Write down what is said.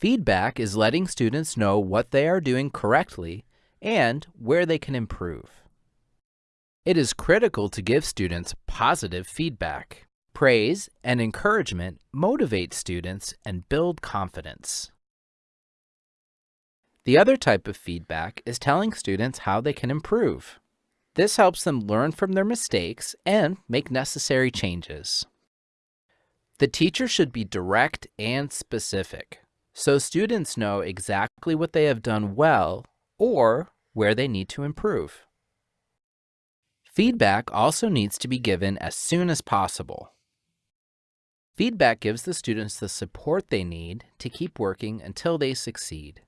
Feedback is letting students know what they are doing correctly and where they can improve. It is critical to give students positive feedback. Praise and encouragement motivate students and build confidence. The other type of feedback is telling students how they can improve. This helps them learn from their mistakes and make necessary changes. The teacher should be direct and specific, so students know exactly what they have done well or where they need to improve. Feedback also needs to be given as soon as possible. Feedback gives the students the support they need to keep working until they succeed.